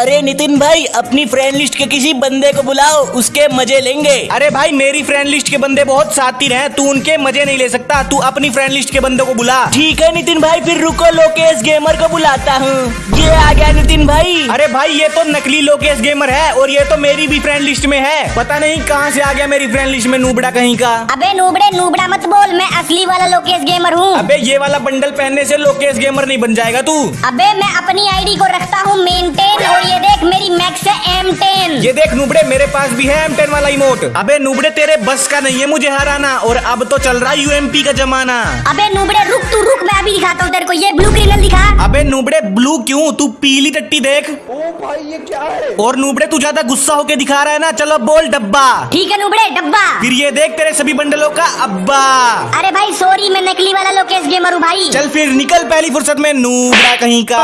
अरे नितिन भाई अपनी फ्रेंड लिस्ट के किसी बंदे को बुलाओ उसके मज़े लेंगे। अरे भाई मेरी फ्रेंड लिस्ट के बंदे बहुत सातिर हैं तू उनके मज़े नहीं ले सकता तू अपनी फ्रेंड लिस्ट के बंदों को बुला। ठीक है नितिन भाई फिर रुको लोकेश गेमर को बुलाता हूँ। ये आ गया नितिन भाई। अरे भाई ये तो नकली लोकेश गेमर है और ये तो मेरी भी फ्रेंड लिस्ट में है। पता नहीं कहाँ से आ गया मेरी फ्रेंड लिस्ट में नूबड़ा कहीं का। अबे नूबड़े नूबड़ा मत बोल मैं असली वाला लोकेश गेमर हूँ। अबे ये वाला बंडल पहनने से लोकेश गेमर नहीं बन जाएगा तू। अबे मैं अपनी आईडी को रखता हूँ मेंटेन मैक्स है एम टेन ये देख नूबड़े मेरे पास भी है एम टेन वाला इमोट अबे नूबड़े तेरे बस का नहीं है मुझे हराना और अब तो चल रहा है यूएमपी का जमाना। अबे नुबड़े रुक तू रुक मैं अभी दिखाता हूँ तेरे को। ये ब्लू क्रिमिनल दिखा। अबे नूबड़े ब्लू क्यों? तू पीली टट्टी देख। ओ भाई ये क्या है? और नुबड़े तू ज़्यादा गुस्सा होके दिखा रहा है ना? चलो बोल डब्बा। ठीक है नुबड़े डब्बा। फिर ये देख तेरे सभी बंडलों का अब्बा। अरे भाई सॉरी मैं नकली वाला लोकेश गेमर हूँ भाई। चल फिर निकल पहली फुर्सत में नूबड़ा कहीं का।